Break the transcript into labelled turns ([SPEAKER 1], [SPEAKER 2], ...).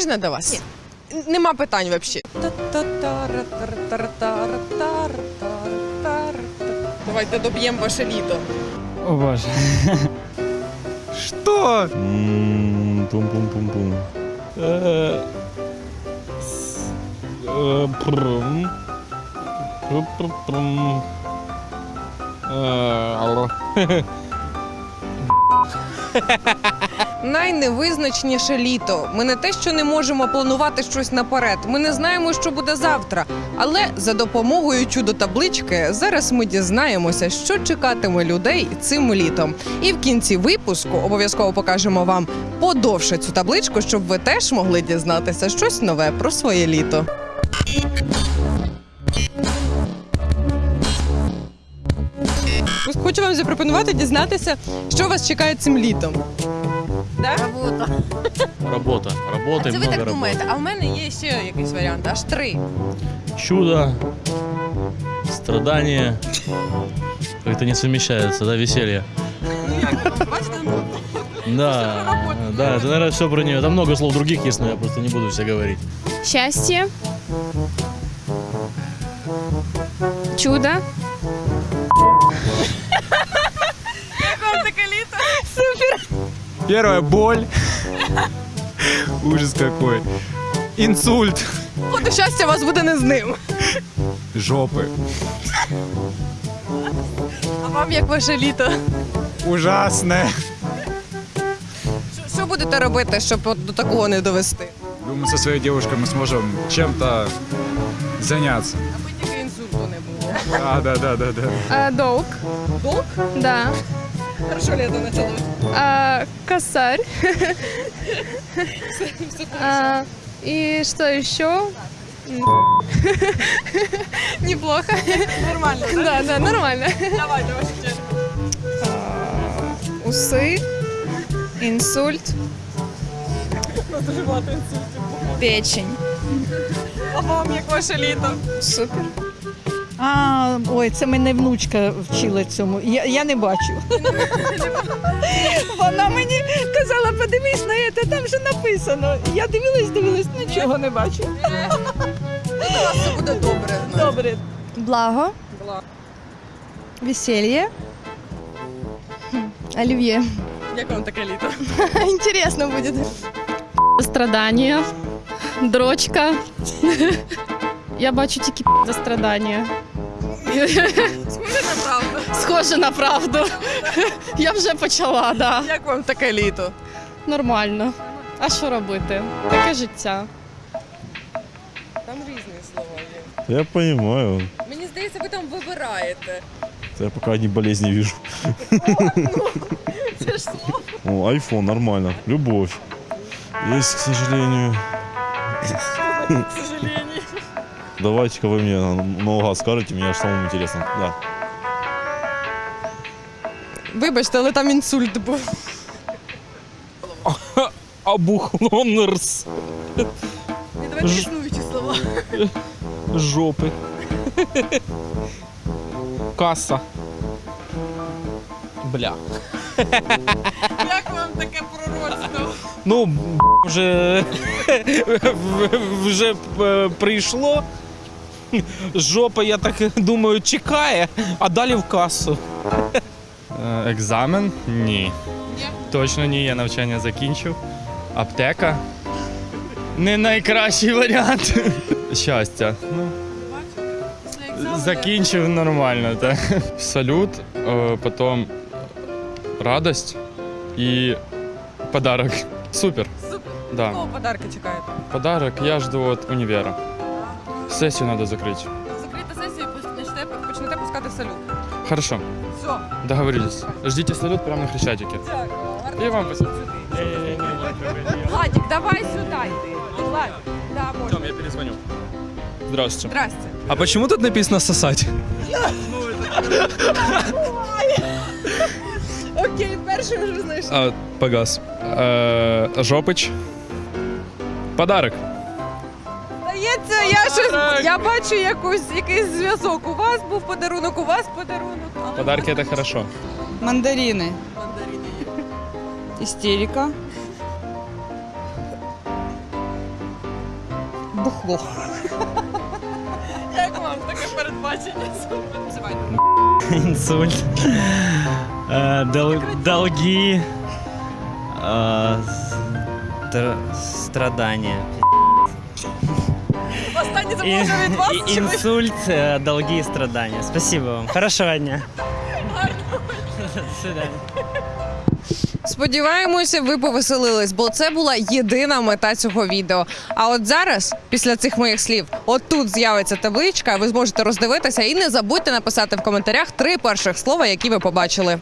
[SPEAKER 1] Можна до вас? Ні. Нема питань взагалі. Давайте доб'ємо ваше літо.
[SPEAKER 2] О боже. Что?
[SPEAKER 3] М, Пум-пум-пум-пум.
[SPEAKER 2] Э, с- э, прм. Прм-прм-прм. Э, алло.
[SPEAKER 1] Найневизначніше літо. Ми не те, що не можемо планувати щось наперед. Ми не знаємо, що буде завтра. Але за допомогою чудо-таблички зараз ми дізнаємося, що чекатиме людей цим літом. І в кінці випуску обов'язково покажемо вам подовше цю табличку, щоб ви теж могли дізнатися щось нове про своє літо. Хочу вам запропонувати дізнатися, що вас чекає цим літом. Да?
[SPEAKER 3] Работа. Работа
[SPEAKER 1] Це
[SPEAKER 3] и
[SPEAKER 1] ви
[SPEAKER 3] много
[SPEAKER 1] так
[SPEAKER 3] работы.
[SPEAKER 1] думаєте, а в мене є ще якийсь варіант, аж три.
[SPEAKER 3] Чудо, страдания. Как-то не совмещается, да, веселье.
[SPEAKER 1] Ну як, бачите?
[SPEAKER 3] Да, да, это, наверное, все про нее. Там много слов других есть, но я просто не буду все говорить.
[SPEAKER 4] Счастье. Чудо.
[SPEAKER 2] Первая боль. Ужас какой. Инсульт.
[SPEAKER 1] От щастя у вас буде не з ним.
[SPEAKER 2] Жопы.
[SPEAKER 1] А вам як ваше літо?
[SPEAKER 2] Ужасное.
[SPEAKER 1] Що- Що будете робити, щоб от до такого не довести?
[SPEAKER 5] Думаю, со своей девушкой мы сможем чем-то заняться.
[SPEAKER 1] Аби тільки інсульту не було.
[SPEAKER 5] Да, да, да, да, да.
[SPEAKER 4] А, долг.
[SPEAKER 1] Долг?
[SPEAKER 4] Да.
[SPEAKER 1] Хорошо літо почалось.
[SPEAKER 4] А, косарь. А, и что еще? Неплохо.
[SPEAKER 1] Нормально, так?
[SPEAKER 4] Да, да, нормально.
[SPEAKER 1] Давайте ваші черги.
[SPEAKER 4] Усы. Инсульт.
[SPEAKER 1] Дуже багато інсультів.
[SPEAKER 4] Печень.
[SPEAKER 1] А вам як ваше літо?
[SPEAKER 4] Супер.
[SPEAKER 6] А, ой, це мене внучка вчила цьому. Я, я не бачу. Вона мені казала, подивись на це, там же написано. Я дивилась, дивилась, нічого не бачу.
[SPEAKER 1] У все буде добре.
[SPEAKER 6] Добре.
[SPEAKER 7] Благо, веселье, оливье.
[SPEAKER 1] Як вам таке літо?
[SPEAKER 7] Интересно будет.
[SPEAKER 4] Страдання. Дрочка. Я бачу тільки за страдання.
[SPEAKER 1] Схоже на правду.
[SPEAKER 4] Схоже на правду. Я вже почала, да.
[SPEAKER 1] Як вам таке літо?
[SPEAKER 4] Нормально. А що робити? Таке життя.
[SPEAKER 1] Там різні слова є.
[SPEAKER 3] Я понимаю.
[SPEAKER 1] Мені здається, ви там вибираєте.
[SPEAKER 3] Я пока одни болезни вижу.
[SPEAKER 1] Це ж слово.
[SPEAKER 3] О, айфон, нормально. Любовь. Есть, к сожалению.
[SPEAKER 1] К сожалению.
[SPEAKER 3] Давайте-ка вы мне наугад скажете, мне аж самому интересно. Да.
[SPEAKER 1] Вибачте, але там інсульт був.
[SPEAKER 2] Абухлонерс.
[SPEAKER 1] Не давайте
[SPEAKER 2] Ж-
[SPEAKER 1] існуючі слова.
[SPEAKER 2] Жопы. Касса. Бля.
[SPEAKER 1] Як вам таке пророцтво?
[SPEAKER 2] Ну, б**, вже, вже е, прийшло. Жопа, я так думаю, чекає, а далі в касу.
[SPEAKER 8] Е, Екзамен? Ні. Точно ні, я навчання закінчив. Аптека? Не найкращий варіант. Щастя. Ну, закінчив нормально, так. Салют, е, потім радость і подарок. Супер.
[SPEAKER 1] Супер.
[SPEAKER 8] Да.
[SPEAKER 1] Кого подарки чекаєте?
[SPEAKER 8] Подарок я жду від універа. Сесію треба закрити.
[SPEAKER 1] Закрийте сесію і почнете, почнете пускати салют.
[SPEAKER 8] Хорошо,
[SPEAKER 1] Все.
[SPEAKER 8] договорились. Ждите салют прямо на Хрещатике.
[SPEAKER 1] Дякую.
[SPEAKER 8] І вам спасибо.
[SPEAKER 1] Владик, давай. Влад, да, можна.
[SPEAKER 8] я перезвоню. Здравствуйте.
[SPEAKER 1] Здрасте.
[SPEAKER 2] А почему тут написано сосать?
[SPEAKER 1] Окей, перший вже знайшли.
[SPEAKER 8] А, погас. Жопич. Подарок
[SPEAKER 1] Здається, я щось я бачу якусь якийсь зв'язок. У вас був подарунок, у вас подарунок. але
[SPEAKER 8] Подарки это хорошо.
[SPEAKER 6] Мандарини.
[SPEAKER 1] мандарини є.
[SPEAKER 6] Істерика.
[SPEAKER 1] бухло.
[SPEAKER 4] Як вам таке передбачення?
[SPEAKER 9] Инсульт. Э, дол- Долги. э,
[SPEAKER 4] це може від вас.
[SPEAKER 9] и- Инсульт, э, долги и страдания. Спасибо вам. Хорошего дня. До.
[SPEAKER 1] Сподіваємося, ви повеселились, бо це була єдина мета цього відео. А от зараз, після цих моїх слів, от тут з'явиться табличка, ви зможете роздивитися і не забудьте написати в коментарях три перших слова, які ви побачили.